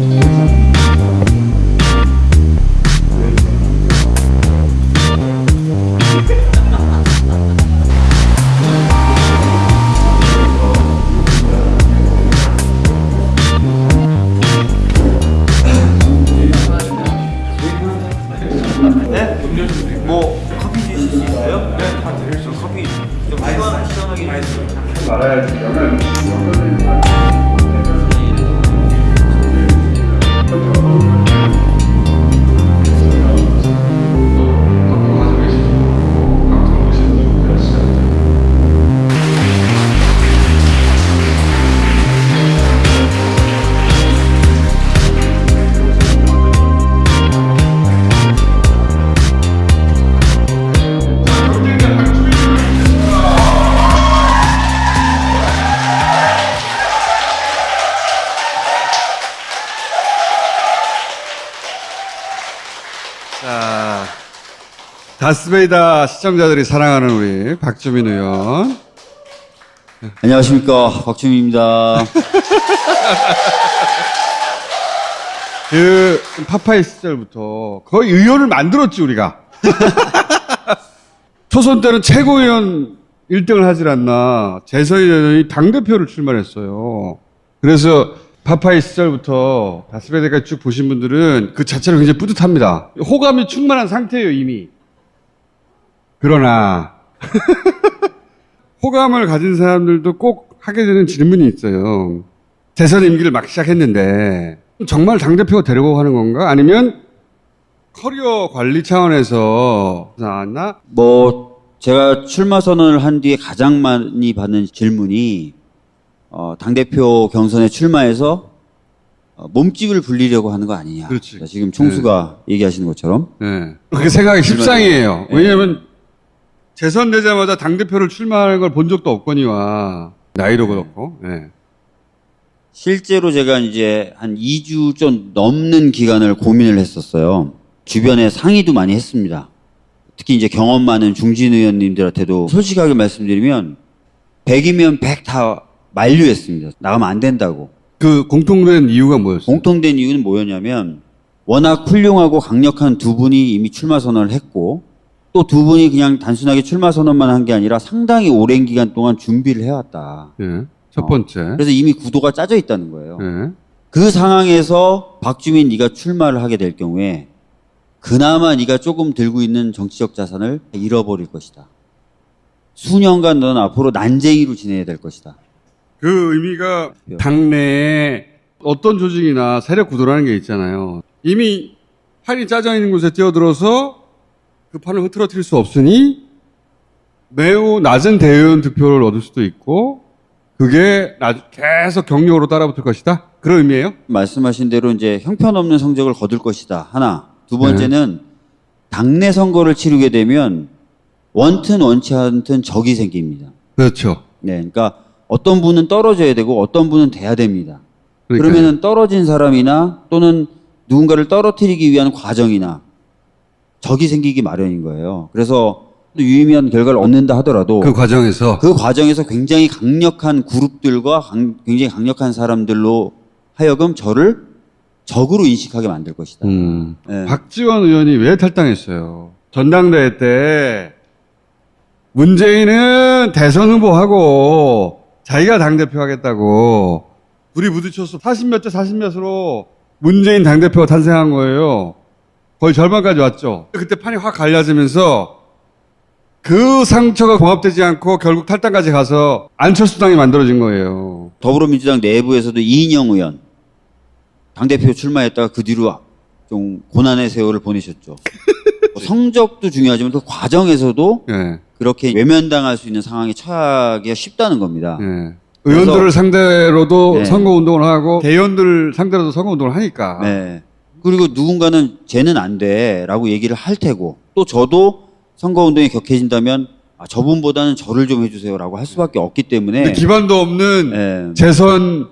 뭐 다스베이다 시청자들이 사랑하는 우리 박주민 의원. 안녕하십니까 박주민입니다. 그 파파이 시절부터 거의 의원을 만들었지 우리가. 초선 때는 최고위원 1등을 하질 않나 재선이 의원이 당대표를 출마했어요. 그래서 파파이 시절부터 다스베이다까지 쭉 보신 분들은 그 자체로 굉장히 뿌듯합니다. 호감이 충만한 상태예요 이미. 그러나 호감을 가진 사람들도 꼭 하게 되는 질문이 있어요. 대선 임기를 막 시작했는데 정말 당대표가 되려고 하는 건가? 아니면 커리어 관리 차원에서 나왔나? 뭐 제가 출마 선언을 한 뒤에 가장 많이 받는 질문이 어, 당 대표 경선에 출마해서 어, 몸집을 불리려고 하는 거 아니냐. 그렇지. 자, 지금 총수가 얘기하시는 것처럼 네. 그렇게 생각이 십상이에요. 왜냐하면 재선되자마자 당대표를 출마하는 걸 본 적도 없거니와 나이도 그렇고. 네. 실제로 제가 이제 한 2주 좀 넘는 기간을 고민을 했었어요. 주변에 상의도 많이 했습니다. 특히 이제 경험 많은 중진 의원님들한테도 솔직하게 말씀드리면 100이면 100 다 만류했습니다. 나가면 안 된다고. 그 공통된 이유가 뭐였어요? 공통된 이유는 뭐였냐면 워낙 훌륭하고 강력한 두 분이 이미 출마 선언을 했고 또 두 분이 그냥 단순하게 출마 선언만 한 게 아니라 상당히 오랜 기간 동안 준비를 해왔다. 예. 첫 번째. 그래서 이미 구도가 짜져 있다는 거예요. 예. 그 상황에서 박주민 네가 출마를 하게 될 경우에 그나마 네가 조금 들고 있는 정치적 자산을 잃어버릴 것이다. 수년간 너는 앞으로 난쟁이로 지내야 될 것이다. 그 의미가 당내에 어떤 조직이나 세력 구도라는 게 있잖아요. 이미 판이 짜져 있는 곳에 뛰어들어서 그 판을 흐트러뜨릴 수 없으니 매우 낮은 대의원 득표를 얻을 수도 있고 그게 나- 계속 경력으로 따라붙을 것이다. 그런 의미예요? 말씀하신 대로 이제 형편없는 성적을 거둘 것이다. 하나. 두 번째는 당내 선거를 치르게 되면 원튼 원치 않든 적이 생깁니다. 그렇죠. 네. 그러니까 어떤 분은 떨어져야 되고 어떤 분은 돼야 됩니다. 그러니까요. 그러면은 떨어진 사람이나 또는 누군가를 떨어뜨리기 위한 과정이나 적이 생기기 마련인 거예요. 그래서 또 유의미한 결과를 얻는다 하더라도 그 과정에서 그 과정에서 굉장히 강력한 그룹들과 강- 굉장히 강력한 사람들로 하여금 저를 적으로 인식하게 만들 것이다. 음, 네. 박지원 의원이 왜 탈당했어요? 전당대회 때 문재인은 대선 후보하고 자기가 당대표 하겠다고 둘이 부딪혀서 40몇 대 40몇으로 문재인 당대표가 탄생한 거예요. 거의 절반까지 왔죠. 그때 판이 확 갈라지면서 그 상처가 봉합되지 않고 결국 탈당까지 가서 안철수당이 만들어진 거예요. 더불어민주당 내부에서도 이인영 의원 당대표 출마했다가 그 뒤로 좀 고난의 세월을 보내셨죠. 뭐 성적도 중요하지만 그 과정에서도 예. 그렇게 외면당할 수 있는 상황에 처하기가 쉽다는 겁니다. 예. 의원들을 상대로도 네. 선거 운동을 하고 대의원들 상대로도 선거 운동을 하니까. 네. 그리고 누군가는 쟤는 안 돼 라고 얘기를 할 테고 또 저도 선거운동에 격해진다면 아, 저분보다는 저를 좀 해주세요 라고 할 수밖에 없기 때문에 기반도 없는 네. 재선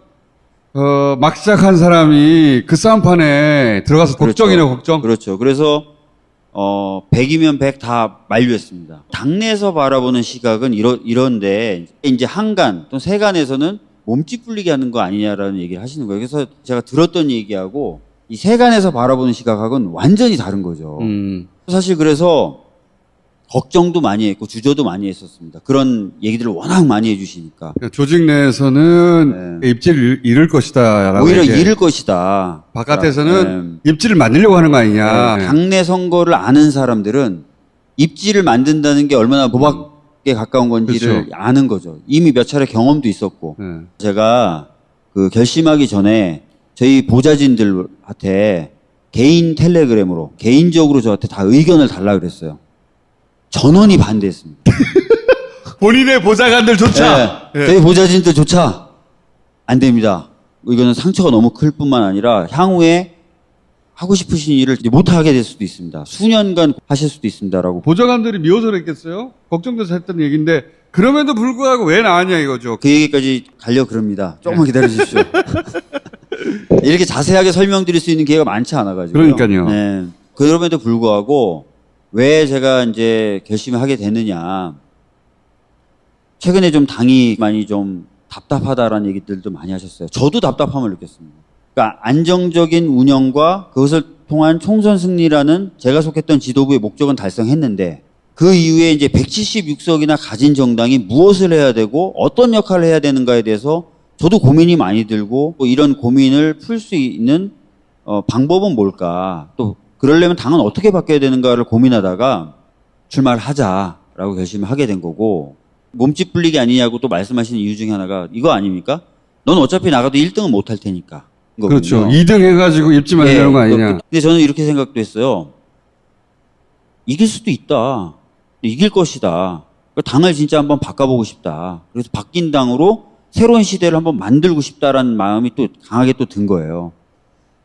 어, 막 시작한 사람이 그 싸움판에 들어가서 그렇죠. 걱정이네 걱정. 그렇죠. 그래서 어 100이면 100 다 만류했습니다. 당내에서 바라보는 시각은 이러, 이런데 이제 한간 또 세간에서는 몸집 불리게 하는 거 아니냐라는 얘기를 하시는 거예요. 그래서 제가 들었던 얘기하고 이 세간에서 바라보는 시각하고는 완전히 다른 거죠. 음. 사실 그래서 걱정도 많이 했고 주저도 많이 했었습니다. 그런 얘기들을 워낙 많이 해주시니까 그러니까 조직 내에서는 입지를 잃을 것이다라고 네. 오히려. 잃을 것이다. 바깥에서는 입지를 만들려고 하는 거 아니냐. 네. 당내 선거를 아는 사람들은 입지를 만든다는 게 얼마나 도박에 가까운 건지를 그렇죠. 아는 거죠. 이미 몇 차례 경험도 있었고 네. 제가 그 결심하기 전에 저희 보좌진들한테 개인 텔레그램으로 개인적으로 저한테 다 의견을 달라 그랬어요. 전원이 반대했습니다. 본인의 보좌관들조차 네, 저희 보좌진들조차 안 됩니다. 이거는 상처가 너무 클 뿐만 아니라 향후에 하고 싶으신 일을 이제 못 하게 될 수도 있습니다. 수년간 하실 수도 있습니다라고. 보좌관들이 미워서 그랬겠어요? 걱정돼서 했던 얘기인데 그럼에도 불구하고 왜 나왔냐 이거죠. 그 얘기까지 가려 그럽니다. 조금만 기다려 주십시오. 이렇게 자세하게 설명드릴 수 있는 기회가 많지 않아가지고. 그러니까요. 네. 그럼에도 불구하고 왜 제가 이제 결심을 하게 됐느냐. 최근에 좀 당이 많이 좀 답답하다라는 얘기들도 많이 하셨어요. 저도 답답함을 느꼈습니다. 그러니까 안정적인 운영과 그것을 통한 총선 승리라는 제가 속했던 지도부의 목적은 달성했는데 그 이후에 이제 176석이나 가진 정당이 무엇을 해야 되고 어떤 역할을 해야 되는가에 대해서 저도 고민이 많이 들고 또 이런 고민을 풀 수 있는 어, 방법은 뭘까 또 그러려면 당은 어떻게 바뀌어야 되는가를 고민하다가 출마를 하자라고 결심을 하게 된 거고 몸집 불리기 아니냐고 또 말씀하시는 이유 중에 하나가 이거 아닙니까? 넌 어차피 나가도 1등은 못 할 테니까. 그렇죠. 거거든요. 2등 해가지고 입지 만드는 예, 거 아니냐. 그- 근데 저는 이렇게 생각도 했어요. 이길 수도 있다. 이길 것이다. 그러니까 당을 진짜 한번 바꿔보고 싶다. 그래서 바뀐 당으로 새로운 시대를 한번 만들고 싶다라는 마음이 또 강하게 또 든 거예요.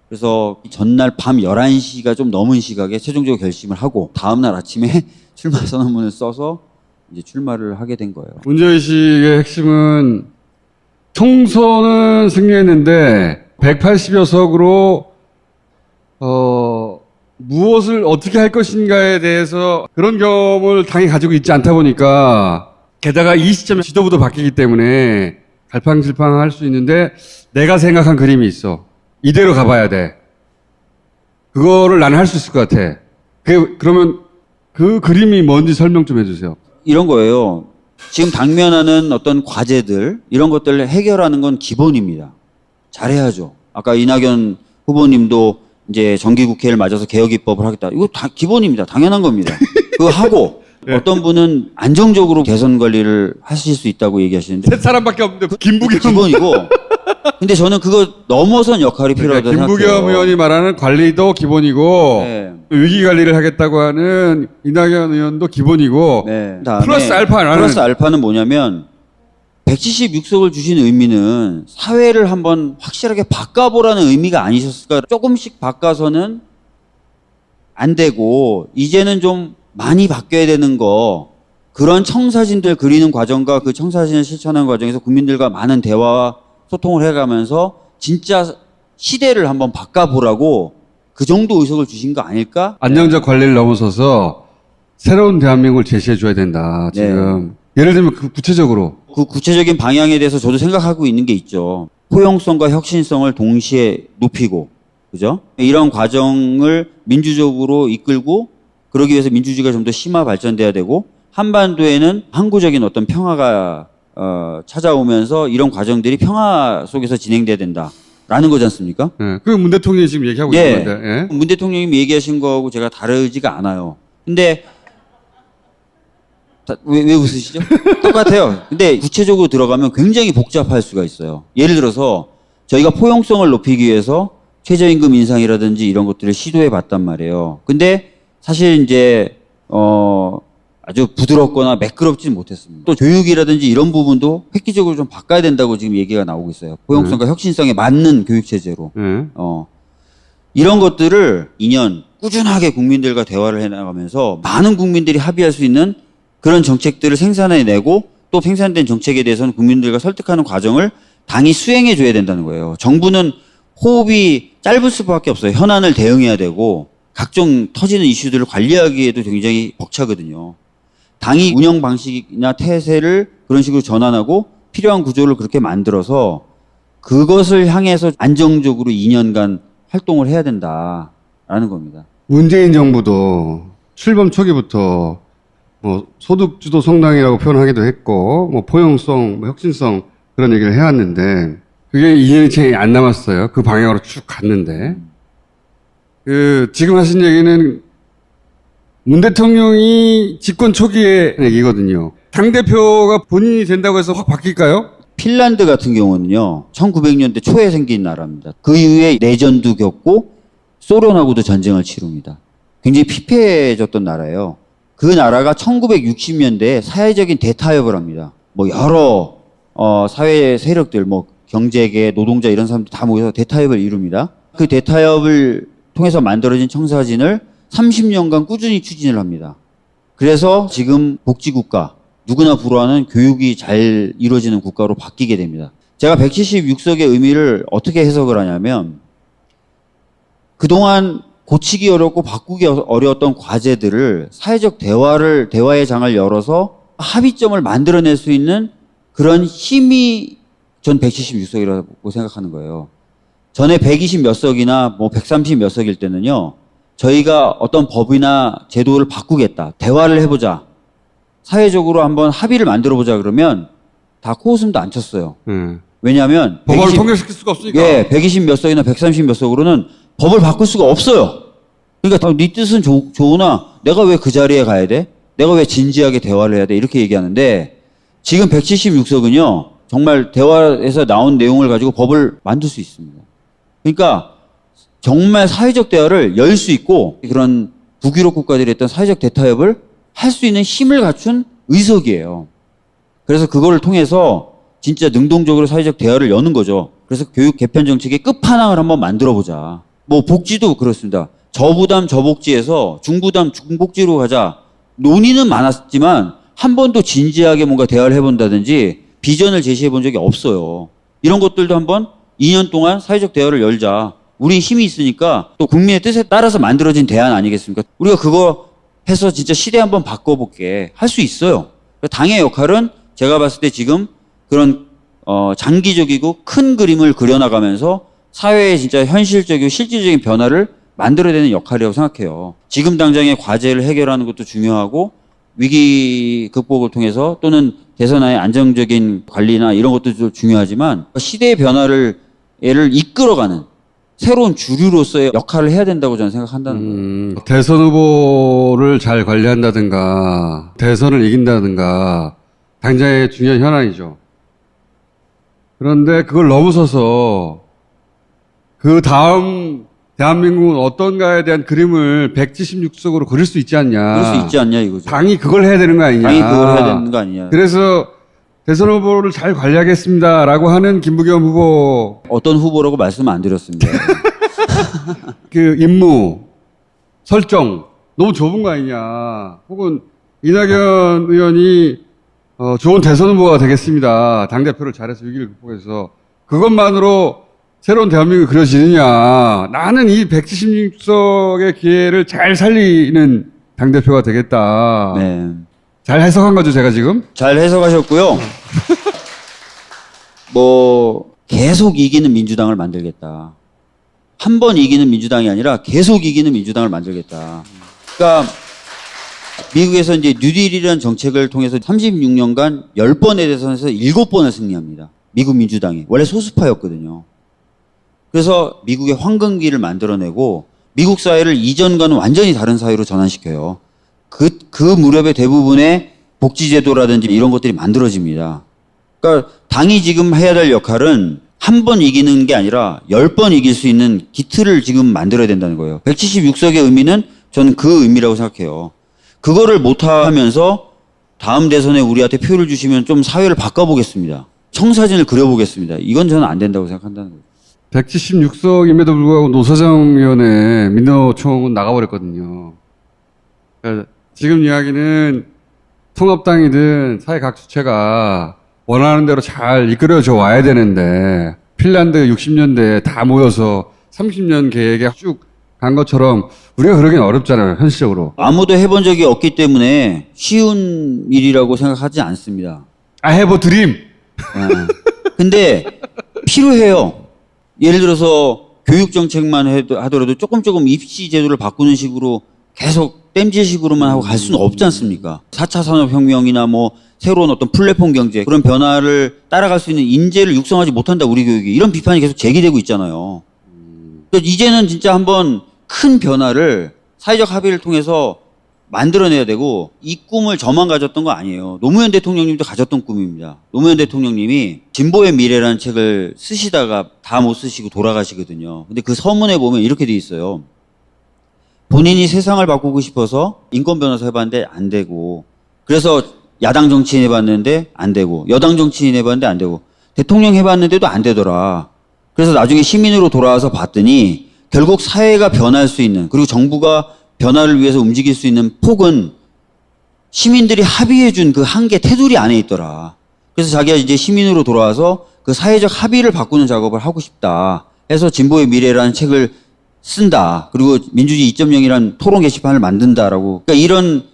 그래서 전날 밤 11시가 좀 넘은 시각에 최종적으로 결심을 하고 다음날 아침에 출마 선언문을 써서 이제 출마를 하게 된 거예요. 문제의식의 핵심은 총선은 승리했는데 180여 석으로 어, 무엇을 어떻게 할 것인가에 대해서 그런 경험을 당이 가지고 있지 않다 보니까 게다가 이 시점에 지도부도 바뀌기 때문에 갈팡질팡 할 수 있는데 내가 생각한 그림이 있어. 이대로 가봐야 돼. 그거를 나는 할 수 있을 것 같아. 그, 그러면 그 그림이 뭔지 설명 좀 해주세요. 이런 거예요. 지금 당면하는 어떤 과제들 이런 것들을 해결하는 건 기본입니다. 잘해야죠. 아까 이낙연 후보님도 이제 정기국회를 맞아서 개혁 입법을 하겠다. 이거 다 기본입니다. 당연한 겁니다. 그거 하고 어떤 분은 안정적으로 개선 관리를 하실 수 있다고 얘기하시는데 세 사람밖에 없는데 김부겸 기본이고. 근데 저는 그거 넘어선 역할이 그러니까 필요하다고 김부겸 생각해요. 의원이 말하는 관리도 기본이고 네. 위기 관리를 하겠다고 하는 이낙연 의원도 기본이고 네. 플러스 알파 나는 플러스 알파는 뭐냐면 176석을 주신 의미는 사회를 한번 확실하게 바꿔보라는 의미가 아니셨을까? 조금씩 바꿔서는 안 되고 이제는 좀 많이 바뀌어야 되는 거 그런 청사진들 그리는 과정과 그 청사진을 실천하는 과정에서 국민들과 많은 대화와 소통을 해가면서 진짜 시대를 한번 바꿔보라고 그 정도 의석을 주신 거 아닐까? 안정적 관리를 넘어서서 새로운 대한민국을 제시해 줘야 된다. 네. 지금 예를 들면 그 구체적으로 그 구체적인 방향에 대해서 저도 생각하고 있는 게 있죠. 포용성과 혁신성을 동시에 높이고, 그죠? 이런 과정을 민주적으로 이끌고, 그러기 위해서 민주주의가 좀 더 심화 발전돼야 되고, 한반도에는 항구적인 어떤 평화가 어, 찾아오면서 이런 과정들이 평화 속에서 진행돼야 된다 라는 거지 않습니까? 예, 그문 대통령이 지금 얘기하고 예. 있는 건데 예? 문 대통령님이 얘기하신 거하고 제가 다르지가 않아요. 근데 다- 왜, 왜 웃으시죠? 똑같아요. 근데 구체적으로 들어가면 굉장히 복잡할 수가 있어요. 예를 들어서 저희가 포용성을 높이기 위해서 최저임금 인상이라든지 이런 것들을 시도해 봤단 말이에요. 근데 사실 이제 어 아주 부드럽거나 매끄럽지는 못했습니다. 또 교육이라든지 이런 부분도 획기적으로 좀 바꿔야 된다고 지금 얘기가 나오고 있어요. 포용성과 혁신성에 맞는 교육 체제로. 예. 어, 이런 것들을 2년 꾸준하게 국민들과 대화를 해나가면서 많은 국민들이 합의할 수 있는 그런 정책들을 생산해내고 또 생산된 정책에 대해서는 국민들과 설득하는 과정을 당이 수행해 줘야 된다는 거예요. 정부는 호흡이 짧을 수밖에 없어요. 현안을 대응해야 되고 각종 터지는 이슈들을 관리하기에도 굉장히 벅차거든요. 당이 운영 방식이나 태세를 그런 식으로 전환하고 필요한 구조를 그렇게 만들어서 그것을 향해서 안정적으로 2년간 활동을 해야 된다라는 겁니다. 문재인 정부도 출범 초기부터 뭐 소득주도 성장이라고 표현하기도 했고 뭐 포용성, 뭐 혁신성 그런 얘기를 해왔는데 그게 2년이 채 안 남았어요. 그 방향으로 쭉 갔는데 그 지금 하신 얘기는 문 대통령이 집권 초기의 얘기거든요. 당 대표가 본인이 된다고 해서 확 바뀔까요? 핀란드 같은 경우는요, 1900년대 초에 생긴 나라입니다. 그 이후에 내전도 겪고 소련하고도 전쟁을 치릅니다. 굉장히 피폐해졌던 나라예요. 그 나라가 1960년대에 사회적인 대타협을 합니다. 뭐 여러 어, 사회 세력들, 뭐 경제계, 노동자 이런 사람들 다 모여서 대타협을 이룹니다. 그 대타협을 통해서 만들어진 청사진을 30년간 꾸준히 추진을 합니다. 그래서 지금 복지국가, 누구나 불허하는 교육이 잘 이루어지는 국가로 바뀌게 됩니다. 제가 176석의 의미를 어떻게 해석을 하냐면, 그동안 고치기 어렵고 바꾸기 어려웠던 과제들을 사회적 대화를, 대화의 장을 열어서 합의점을 만들어낼 수 있는 그런 힘이 전 176석이라고 생각하는 거예요. 전에 120 몇 석이나 뭐 130 몇 석일 때는요, 저희가 어떤 법이나 제도를 바꾸겠다, 대화를 해보자, 사회적으로 한번 합의를 만들어 보자 그러면 다 코웃음도 안 쳤어요. 예. 왜냐하면 법안을 120 통과시킬 수가 없으니까. 예, 120 몇 석이나 130 몇 석으로는 법을 바꿀 수가 없어요. 그러니까 다네 뜻은 좋, 좋으나 내가 왜 그 자리에 가야 돼? 내가 왜 진지하게 대화를 해야 돼? 이렇게 얘기하는데 지금 176석은요. 정말 대화에서 나온 내용을 가지고 법을 만들 수 있습니다. 그러니까 정말 사회적 대화를 열 수 있고 그런 북유럽 국가들이 했던 사회적 대타협을 할 수 있는 힘을 갖춘 의석이에요. 그래서 그거를 통해서 진짜 능동적으로 사회적 대화를 여는 거죠. 그래서 교육 개편 정책의 끝판왕을 한번 만들어 보자. 뭐 복지도 그렇습니다. 저부담 저복지에서 중부담 중복지로 가자. 논의는 많았지만 한 번도 진지하게 뭔가 대화를 해본다든지 비전을 제시해 본 적이 없어요. 이런 것들도 한번 2년 동안 사회적 대화를 열자. 우리 힘이 있으니까 또 국민의 뜻에 따라서 만들어진 대안 아니겠습니까? 우리가 그거 해서 진짜 시대 한번 바꿔볼게. 할 수 있어요. 당의 역할은 제가 봤을 때 지금 그런 어, 장기적이고 큰 그림을 그려나가면서 사회에 진짜 현실적이고 실질적인 변화를 만들어내는 역할이라고 생각해요. 지금 당장의 과제를 해결하는 것도 중요하고 위기 극복을 통해서 또는 대선의 안정적인 관리나 이런 것도 중요하지만 시대의 변화를 얘를 이끌어가는 새로운 주류로서의 역할을 해야 된다고 저는 생각한다는 거예요. 음, 대선 후보를 잘 관리한다든가, 대선을 이긴다든가, 당장의 중요한 현안이죠. 그런데 그걸 넘어서서, 그 다음 대한민국은 어떤가에 대한 그림을 176석으로 그릴 수 있지 않냐. 그럴 수 있지 않냐 이거죠. 당이 그걸 해야 되는 거 아니냐. 당이 그걸 해야 되는 거 아니냐. 그래서 대선 후보를 잘 관리하겠습니다라고 하는 김부겸 후보 어떤 후보라고 말씀 안 드렸습니다. 그 임무 설정 너무 좁은 거 아니냐. 혹은 이낙연 의원이 어, 좋은 대선 후보가 되겠습니다. 당 대표를 잘해서 위기를 극복해서 그것만으로 새로운 대한민국이 그려지느냐. 나는 이 176석의 기회를 잘 살리는 당 대표가 되겠다. 네. 잘 해석한 거죠, 제가 지금? 잘 해석하셨고요. 뭐 계속 이기는 민주당을 만들겠다. 한 번 이기는 민주당이 아니라 계속 이기는 민주당을 만들겠다. 그러니까 미국에서 이제 뉴딜이라는 정책을 통해서 36년간 10번의 대선에서 7번을 승리합니다. 미국 민주당이. 원래 소수파였거든요. 그래서 미국의 황금기를 만들어내고 미국 사회를 이전과는 완전히 다른 사회로 전환시켜요. 그, 그 무렵의 대부분의 복지제도라든지 이런 것들이 만들어집니다. 그러니까 당이 지금 해야 될 역할은 한 번 이기는 게 아니라 열 번 이길 수 있는 기틀을 지금 만들어야 된다는 거예요. 176석의 의미는 저는 그 의미라고 생각해요. 그거를 못하면서 다음 대선에 우리한테 표를 주시면 좀 사회를 바꿔보겠습니다. 청사진을 그려보겠습니다. 이건 저는 안 된다고 생각한다는 거예요. 176석임에도 불구하고 노사정 의원의 민노총은 나가버렸거든요. 그러니까 지금 이야기는 통합당이든 사회 각 주체가 원하는 대로 잘 이끌어져 와야 되는데 핀란드 60년대에 다 모여서 30년 계획에 쭉 간 것처럼 우리가 그러긴 어렵잖아요, 현실적으로. 아무도 해본 적이 없기 때문에 쉬운 일이라고 생각하지 않습니다. A dream. 예. 근데 필요해요. 예를 들어서 교육 정책만 해도- 하더라도 조금 조금 입시 제도를 바꾸는 식으로 계속 땜질식으로만 하고 갈 수는 없지 않습니까? 4차 산업혁명이나 뭐 새로운 어떤 플랫폼 경제 그런 변화를 따라갈 수 있는 인재를 육성하지 못한다 우리 교육이 이런 비판이 계속 제기되고 있잖아요. 이제는 진짜 한번 큰 변화를 사회적 합의를 통해서 만들어내야 되고 이 꿈을 저만 가졌던 거 아니에요. 노무현 대통령님도 가졌던 꿈입니다. 노무현 대통령님이 진보의 미래라는 책을 쓰시다가 다 못 쓰시고 돌아가시거든요. 근데 그 서문에 보면 이렇게 돼 있어요. 본인이 세상을 바꾸고 싶어서 인권 변호사 해봤는데 안 되고 그래서 야당 정치인 해봤는데 안 되고 여당 정치인 해봤는데 안 되고 대통령 해봤는데도 안 되더라. 그래서 나중에 시민으로 돌아와서 봤더니 결국 사회가 변할 수 있는 그리고 정부가 변화를 위해서 움직일 수 있는 폭은 시민들이 합의해준 그 한계 테두리 안에 있더라. 그래서 자기가 이제 시민으로 돌아와서 그 사회적 합의를 바꾸는 작업을 하고 싶다. 해서 진보의 미래라는 책을 쓴다. 그리고 민주주의 2.0이라는 토론 게시판을 만든다라고. 그러니까 이런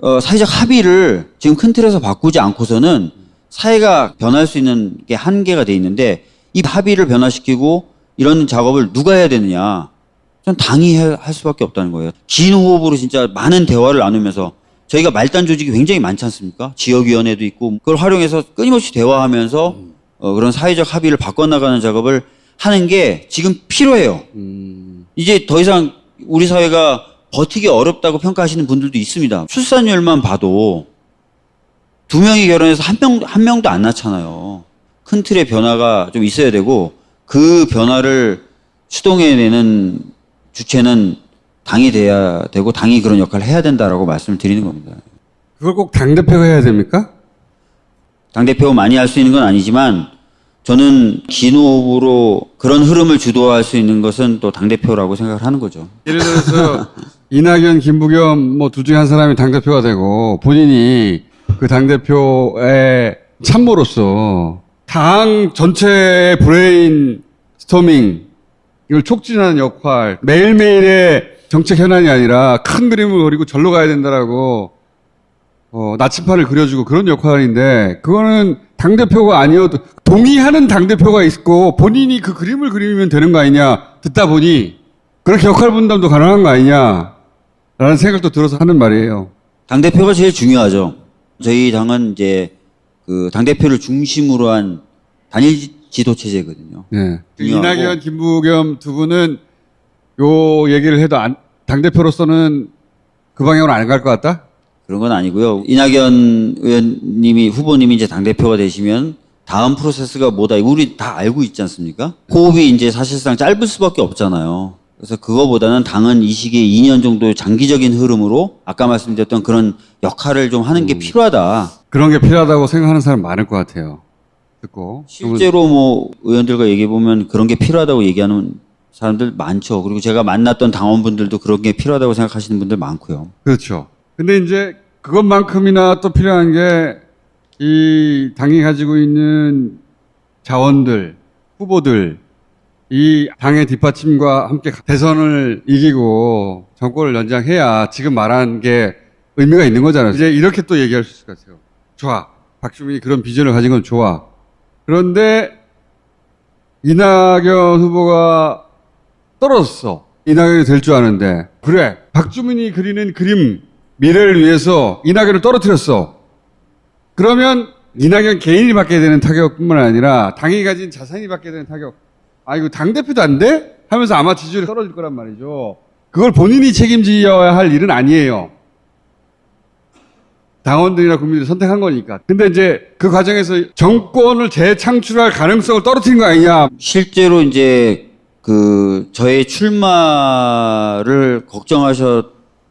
어, 사회적 합의를 지금 큰 틀에서 바꾸지 않고서는 사회가 변할 수 있는 게 한계가 돼 있는데 이 합의를 변화시키고 이런 작업을 누가 해야 되느냐? 전 당이 해- 할 수밖에 없다는 거예요. 긴 호흡으로 진짜 많은 대화를 나누면서 저희가 말단 조직이 굉장히 많지 않습니까? 지역위원회도 있고 그걸 활용해서 끊임없이 대화하면서 어, 그런 사회적 합의를 바꿔나가는 작업을 하는 게 지금 필요해요. 이제 더 이상 우리 사회가 버티기 어렵다고 평가하시는 분들도 있습니다. 출산율만 봐도 두 명이 결혼해서 한 명, 한 명도 안 낳잖아요. 큰 틀의 변화가 좀 있어야 되고 그 변화를 추동해내는 주체는 당이 돼야 되고 당이 그런 역할을 해야 된다라고 말씀을 드리는 겁니다. 그걸 꼭 당대표가 해야 됩니까? 당대표 많이 할 수 있는 건 아니지만 저는 긴 호흡으로 그런 흐름을 주도할 수 있는 것은 또 당대표라고 생각을 하는 거죠. 예를 들어서 이낙연, 김부겸 뭐 둘 중에 한 사람이 당대표가 되고 본인이 그 당대표의 참모로서 당 전체의 브레인 스토밍 이걸 촉진하는 역할 매일매일의 정책 현안이 아니라 큰 그림을 그리고 절로 가야 된다라고 어, 나침판을 그려주고 그런 역할인데 그거는 당 대표가 아니어도 동의하는 당 대표가 있고 본인이 그 그림을 그리면 되는 거 아니냐 듣다 보니 그렇게 역할 분담도 가능한 거 아니냐 라는 생각도 들어서 하는 말이에요. 당 대표가 제일 중요하죠. 저희 당은 이제 그 당 대표를 중심으로 한 단일 지- 지도 체제거든요. 네. 중요하고. 이낙연, 김부겸 두 분은 요 얘기를 해도 안, 당 대표로서는 그 방향으로 안 갈 것 같다? 그런 건 아니고요. 이낙연 의원님이 후보님이 이제 당 대표가 되시면 다음 프로세스가 뭐다. 우리 다 알고 있지 않습니까? 호흡이 이제 사실상 짧을 수밖에 없잖아요. 그래서 그거보다는 당은 이 시기에 2년 정도의 장기적인 흐름으로 아까 말씀드렸던 그런 역할을 좀 하는 게 필요하다. 그런 게 필요하다고 생각하는 사람 많을 것 같아요. 듣고. 실제로 뭐 의원들과 얘기해 보면 그런 게 필요하다고 얘기하는 사람들 많죠. 그리고 제가 만났던 당원분들도 그런 게 필요하다고 생각하시는 분들 많고요. 그렇죠. 근데 이제 그것만큼이나 또 필요한 게 이 당이 가지고 있는 자원들, 후보들, 이 당의 뒷받침과 함께 대선을 이기고 정권을 연장해야 지금 말한 게 의미가 있는 거잖아요. 이제 이렇게 또 얘기할 수 있을 것 같아요. 좋아. 박주민이 그런 비전을 가진 건 좋아. 그런데 이낙연 후보가 떨어졌어. 이낙연이 될 줄 아는데. 그래. 박주민이 그리는 그림, 미래를 위해서 이낙연을 떨어뜨렸어. 그러면 이낙연 개인이 받게 되는 타격뿐만 아니라 당이 가진 자산이 받게 되는 타격. 아, 이거 당 대표도 안 돼? 하면서 아마 지지율이 떨어질 거란 말이죠. 그걸 본인이 책임져야 할 일은 아니에요. 당원들이나 국민들이 선택한 거니까. 근데 이제 그 과정에서 정권을 재창출할 가능성을 떨어뜨린 거 아니냐. 실제로 이제 그 저의 출마를 걱정하셨는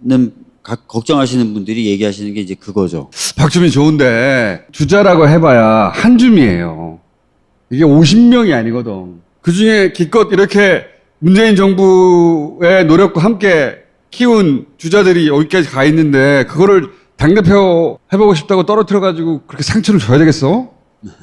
가- 걱정하시는 분들이 얘기하시는 게 이제 그거죠. 박주민 좋은데 주자라고 해봐야 한 줌이에요. 이게 50명이 아니거든. 그 중에 기껏 이렇게 문재인 정부의 노력과 함께 키운 주자들이 여기까지 가 있는데 그거를 당대표 해보고 싶다고 떨어뜨려가지고 그렇게 상처를 줘야 되겠어?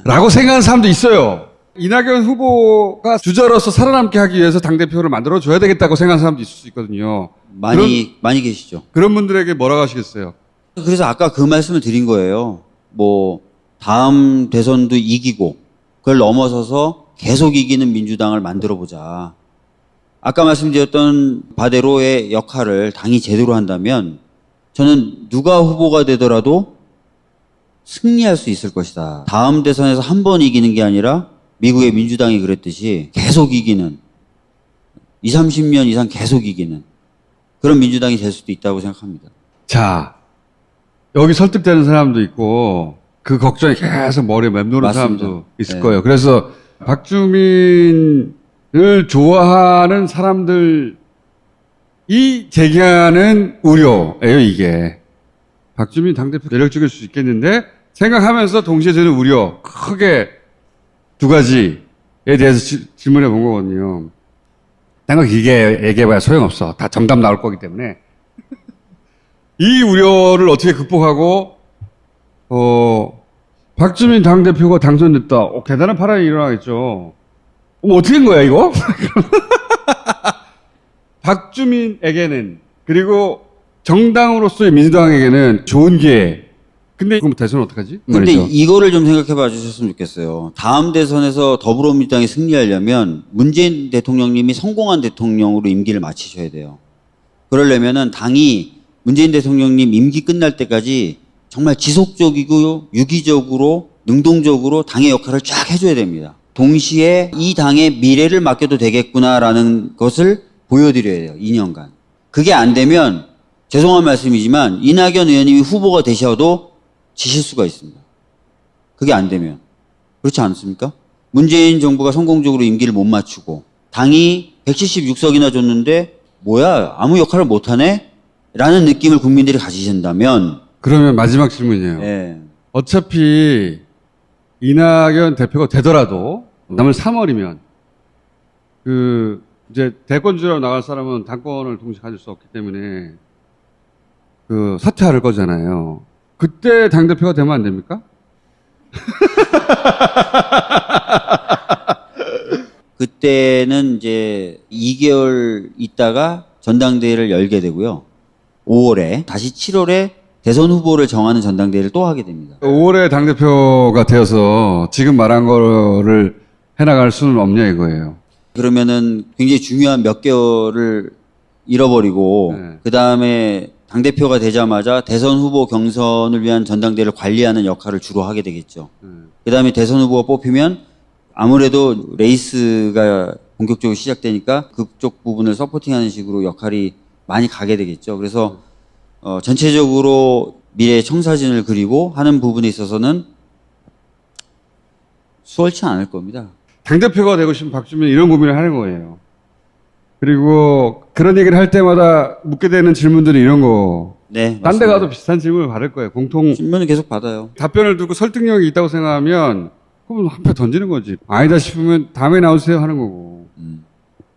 라고 생각하는 사람도 있어요. 이낙연 후보가 주자로서 살아남게 하기 위해서 당대표를 만들어줘야 되겠다고 생각하는 사람도 있을 수 있거든요. 많이 많이 계시죠. 그런 분들에게 뭐라고 하시겠어요? 그래서 아까 그 말씀을 드린 거예요. 뭐 다음 대선도 이기고 그걸 넘어서서 계속 이기는 민주당을 만들어 보자. 아까 말씀드렸던 바대로의 역할을 당이 제대로 한다면 저는 누가 후보가 되더라도 승리할 수 있을 것이다. 다음 대선에서 한 번 이기는 게 아니라 미국의 민주당이 그랬듯이 계속 이기는 20, 30년 이상 계속 이기는 그런 민주당이 될 수도 있다고 생각합니다. 자, 여기 설득되는 사람도 있고, 그 걱정이 계속 머리에 맴도는 맞습니다. 사람도 있을 네. 거예요. 그래서 박주민을 좋아하는 사람들이 제기하는 우려예요, 이게. 박주민 당대표 매력적일 수 있겠는데, 생각하면서 동시에 드는 우려, 크게 두 가지에 대해서 지- 질문해 본 거거든요. 딴거 길게 얘기해봐야 소용없어. 다 정답 나올 거기 때문에. 이 우려를 어떻게 극복하고 어 박주민 당 대표가 당선됐다. 어, 대단한 파란이 일어나겠죠. 어, 어떻게 된 거야 이거? 박주민에게는 그리고 정당으로서의 민주당에게는 좋은 기회. 근데 그럼 대선 어떡하지? 근데 말이죠. 이거를 좀 생각해 봐 주셨으면 좋겠어요. 다음 대선에서 더불어민주당이 승리하려면 문재인 대통령님이 성공한 대통령으로 임기를 마치셔야 돼요. 그러려면은 당이 문재인 대통령님 임기 끝날 때까지 정말 지속적이고 유기적으로 능동적으로 당의 역할을 쫙 해줘야 됩니다. 동시에 이 당의 미래를 맡겨도 되겠구나라는 것을 보여드려야 돼요. 2년간. 그게 안 되면 죄송한 말씀이지만 이낙연 의원님이 후보가 되셔도 지실 수가 있습니다. 그게 안 되면. 그렇지 않습니까? 문재인 정부가 성공적으로 임기를 못 맞추고 당이 176석이나 줬는데 뭐야 아무 역할을 못하네? 라는 느낌을 국민들이 가지신다면 그러면 마지막 질문이에요. 예, 어차피 이낙연 대표가 되더라도 남은 3월이면 그 이제 대권주로 나갈 사람은 당권을 동시에 가질 수 없기 때문에 그 사퇴할 거잖아요. 그때 당 대표가 되면 안 됩니까? 그때는 이제 2개월 있다가 전당대회를 열게 되고요. 5월에 다시 7월에 대선 후보를 정하는 전당대회를 또 하게 됩니다. 5월에 당 대표가 되어서 지금 말한 거를 해나갈 수는 없냐 이거예요. 그러면은 굉장히 중요한 몇 개월을 잃어버리고 네. 그 다음에 당 대표가 되자마자 대선 후보 경선을 위한 전당대회를 관리하는 역할을 주로 하게 되겠죠. 그 다음에 대선 후보가 뽑히면 아무래도 레이스가 본격적으로 시작되니까 그쪽 부분을 supporting하는 식으로 역할이 많이 가게 되겠죠. 그래서 어, 전체적으로 미래 청사진을 그리고 하는 부분에 있어서는 수월치 않을 겁니다. 당 대표가 되고 싶은 박주민 이런 고민을 하는 거예요. 그리고 그런 얘기를 할 때마다 묻게 되는 질문들이 이런 거. 네. 딴 데. 가도 비슷한 질문을 받을 거예요. 공통 신문은 계속 받아요. 답변을 두고 설득력이 있다고 생각하면 그럼 한 표 던지는 거지. 아니다 싶으면 다음에 나오세요 하는 거고. 음.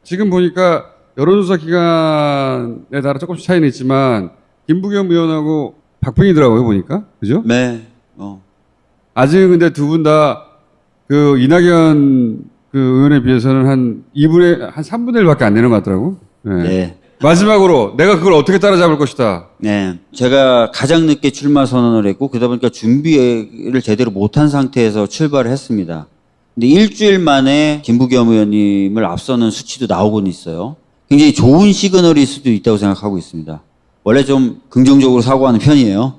지금 보니까 여론조사 기간에 따라 조금씩 차이는 있지만 김부겸 의원하고 박빙이더라고요 보니까 그죠? 네. 어. 아직은 근데 두 분 다 그 이낙연 그 의원에 비해서는 한 2분의 한 3분의 1밖에 안 되는 것 같더라고. 네. 네. 마지막으로 내가 그걸 어떻게 따라잡을 것이다. 네. 제가 가장 늦게 출마 선언을 했고, 그러다 보니까 준비를 제대로 못한 상태에서 출발을 했습니다. 근데 일주일 만에 김부겸 의원님을 앞서는 수치도 나오고는 있어요. 굉장히 좋은 시그널일 수도 있다고 생각하고 있습니다. 원래 좀 긍정적으로 사고하는 편이에요.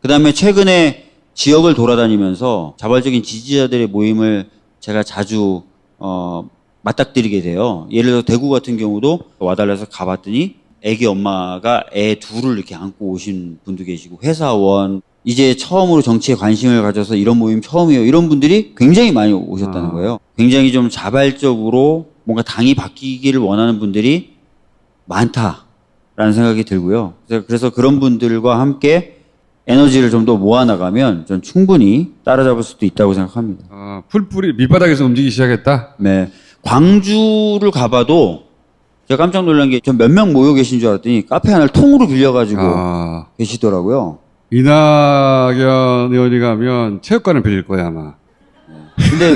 그 다음에 최근에 지역을 돌아다니면서 자발적인 지지자들의 모임을 제가 자주, 어, 맞닥뜨리게 돼요. 예를 들어 대구 같은 경우도 와달라서 가봤더니 애기 엄마가 애 둘을 이렇게 안고 오신 분도 계시고 회사원 이제 처음으로 정치에 관심을 가져서 이런 모임 처음이에요. 이런 분들이 굉장히 많이 오셨다는 아. 거예요. 굉장히 좀 자발적으로 뭔가 당이 바뀌기를 원하는 분들이 많다라는 생각이 들고요. 그래서- 그런 분들과 함께 에너지를 좀 더 모아나가면 전 충분히 따라잡을 수도 있다고 생각합니다. 아, 풀뿌리 밑바닥에서 움직이기 시작했다. 네. 광주를 가봐도 제가 깜짝 놀란 게 전 몇 명 모여 계신 줄 알았더니 카페 하나를 통으로 빌려가지고 아, 계시더라고요. 이낙연 의원이 가면 체육관을 빌릴 거야 아마. 근데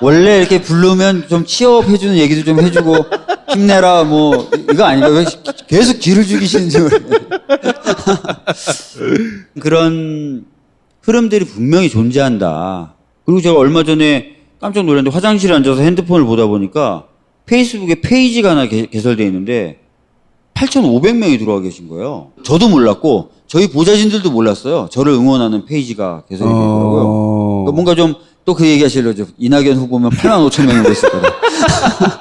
원래 이렇게 부르면 좀 취업해주는 얘기도 좀 해주고 힘내라 뭐 이거 아닌가 왜 계속 기를 죽이시는지. 그런 흐름들이 분명히 존재한다. 그리고 제가 얼마 전에 깜짝 놀랐는데 화장실에 앉아서 핸드폰을 보다 보니까 페이스북에 페이지가 하나 개, 개설되어 있는데 8,500명이 들어와 계신 거예요. 저도 몰랐고 저희 보좌진들도 몰랐어요. 저를 응원하는 페이지가 개설이 되더라고요. 어... 뭔가 좀 또 그 얘기 하시려죠. 이낙연 후보면 8만 5천 명이 됐을 거다.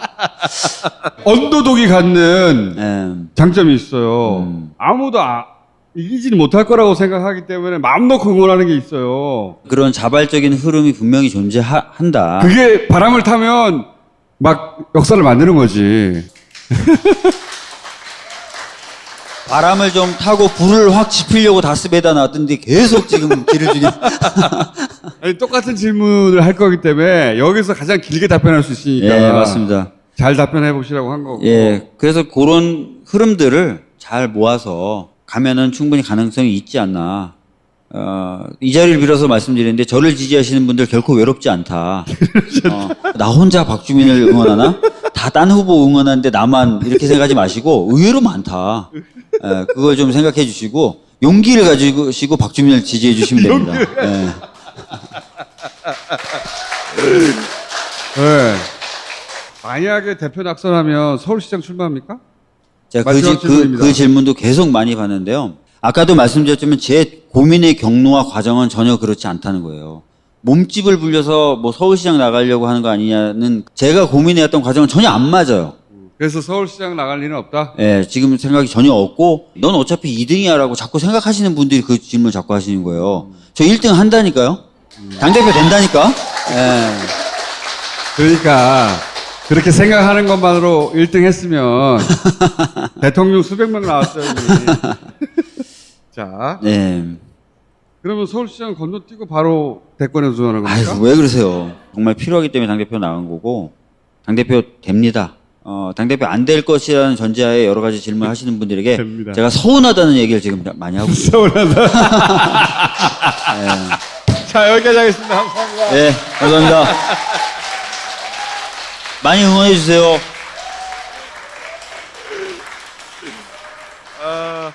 언더독이 갖는 예. 장점이 있어요. 음. 아무도 아- 이기지는 못할 거라고 생각하기 때문에 마음 놓고 응원하는 게 있어요. 그런 자발적인 흐름이 분명히 존재한다. 그게 바람을 타면 막 역사를 만드는 거지. 바람을 좀 타고 불을 확 지피려고 다스베다 놨던데 계속 지금 길을 주게. 아니, 똑같은 질문을 할 거기 때문에 여기서 가장 길게 답변할 수 있으니까. 예, 맞습니다. 잘 답변해 보시라고 한 거고. 예, 그래서 그런 흐름들을 잘 모아서 가면은 충분히 가능성이 있지 않나. 어, 이 자리를 빌어서 말씀드리는데 저를 지지하시는 분들 결코 외롭지 않다. 어, 나 혼자 박주민을 응원하나? 다 딴 후보 응원하는데 나만 이렇게 생각하지 마시고 의외로 많다. 예, 그걸 좀 생각해 주시고 용기를 가지고 박주민을 지지해 주시면 됩니다. 예. 예. 만약에 대표 낙선하면 서울시장 출마합니까? 제가 그, 그. 그 질문도 계속 많이 받는데요. 아까도 말씀드렸지만 제 고민의 경로와 과정은 전혀 그렇지 않다는 거예요. 몸집을 불려서 뭐 서울시장 나가려고 하는 거 아니냐는 제가 고민해왔던 과정은 전혀 안 맞아요. 그래서 서울시장 나갈 일은 없다? 예, 지금 생각이 전혀 없고 넌 어차피 2등이야라고 자꾸 생각하시는 분들이 그 질문을 자꾸 하시는 거예요. 저 1등 한다니까요. 당대표 된다니까. 예. 그러니까 그렇게 생각하는 것만으로 1등 했으면 대통령 수백 명 나왔어요. 자, 네. 그러면 서울시장 건너뛰고 바로 대권에 도전하는 겁니까? 아이고 왜 그러세요? 정말 필요하기 때문에 당 대표 나간 거고 당 대표 됩니다. 어, 당 대표 안 될 것이라는 전제하에 여러 가지 질문 하시는 분들에게 됩니다. 제가 서운하다는 얘기를 지금 많이 하고 있어요. 서운하다. 자, 여기까지 하겠습니다. 감사합니다. 네, 감사합니다. 많이 응원해 주세요. 아...